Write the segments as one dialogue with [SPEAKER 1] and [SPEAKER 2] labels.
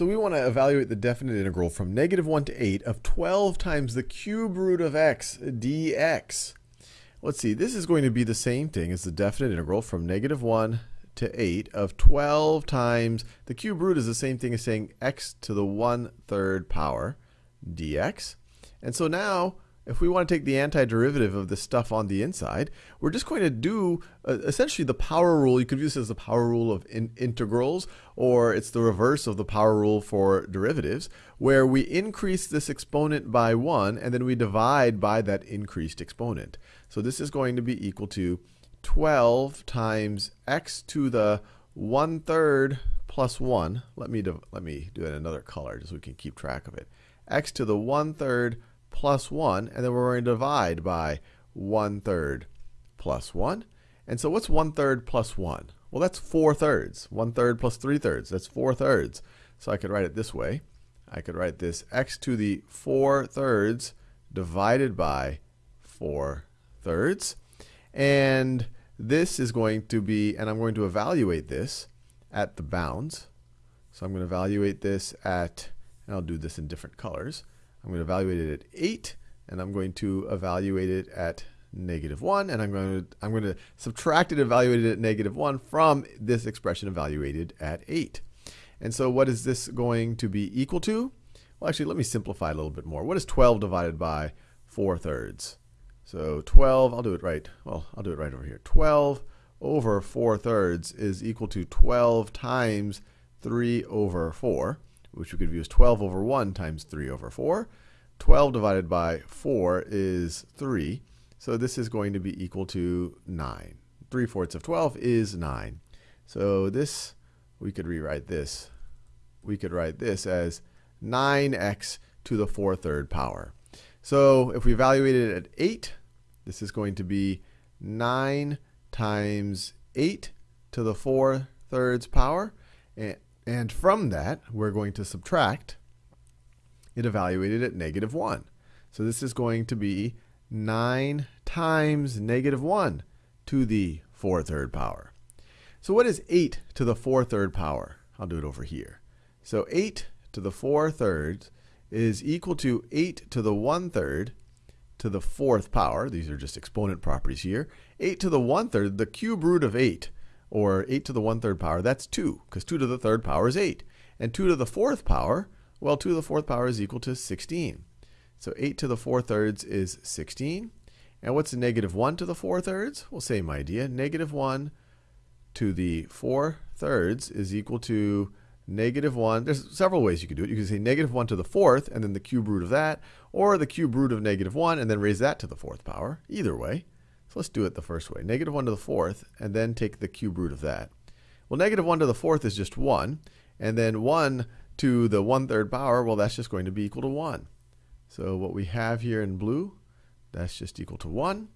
[SPEAKER 1] So we want to evaluate the definite integral from negative 1 to 8 of 12 times the cube root of x dx. Let's see, this is going to be the same thing as the definite integral from negative 1 to 8 of 12 times, the cube root is the same thing as saying x to the 1 third power dx. And so now if we want to take the antiderivative of this stuff on the inside, we're just going to do uh, essentially the power rule. You could view this as the power rule of in integrals, or it's the reverse of the power rule for derivatives, where we increase this exponent by 1, and then we divide by that increased exponent. So this is going to be equal to 12 times x to the 1 third plus 1. Let me, let me do it in another color just so we can keep track of it. x to the 1 third plus 1, and then we're going to divide by 1 third plus 1. And so what's 1 third plus 1? Well, that's 4 thirds. 1 third plus 3 thirds. That's 4 thirds. So I could write it this way. I could write this x to the 4 thirds divided by 4 thirds. And this is going to be, and I'm going to evaluate this at the bounds. So I'm going to evaluate this at, and I'll do this in different colors. I'm going to evaluate it at 8, and I'm going to evaluate it at negative 1, and I'm going to, I'm going to subtract it, evaluate it at negative 1 from this expression evaluated at 8. And so what is this going to be equal to? Well, actually, let me simplify a little bit more. What is 12 divided by 4 thirds? So 12, I'll do it right. Well, I'll do it right over here. 12 over 4 thirds is equal to 12 times 3 over 4 which we could view as 12 over 1 times 3 over 4. 12 divided by 4 is 3. So this is going to be equal to 9. 3 fourths of 12 is 9. So this, we could rewrite this. We could write this as 9x to the 4 third power. So if we evaluate it at 8, this is going to be 9 times 8 to the 4 thirds power. And and from that, we're going to subtract it evaluated at negative 1. So this is going to be 9 times negative 1 to the 4 third power. So what is 8 to the 4 third power? I'll do it over here. So 8 to the 4 thirds is equal to 8 to the 1 third to the fourth power. These are just exponent properties here. 8 to the 1 third, the cube root of 8 or 8 to the 1 third power, that's 2, because 2 to the third power is 8. And 2 to the fourth power, well, 2 to the fourth power is equal to 16. So 8 to the 4 thirds is 16. And what's negative 1 to the 4 thirds? Well, same idea. Negative 1 to the 4 thirds is equal to negative 1. There's several ways you could do it. You could say negative 1 to the fourth, and then the cube root of that, or the cube root of negative 1, and then raise that to the fourth power. Either way. So let's do it the first way. Negative 1 to the fourth, and then take the cube root of that. Well, negative 1 to the fourth is just 1. And then 1 to the 1 third power, well, that's just going to be equal to 1. So what we have here in blue, that's just equal to 1.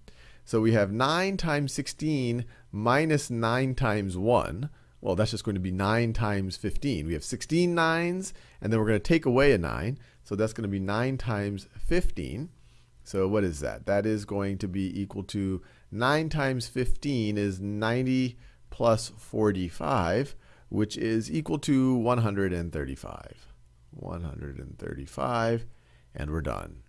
[SPEAKER 1] So we have 9 times 16 minus 9 times 1. Well, that's just going to be 9 times 15. We have 16 nines, and then we're going to take away a 9. So that's going to be 9 times 15. So what is that? That is going to be equal to 9 times 15 is 90 plus 45, which is equal to 135. 135, and we're done.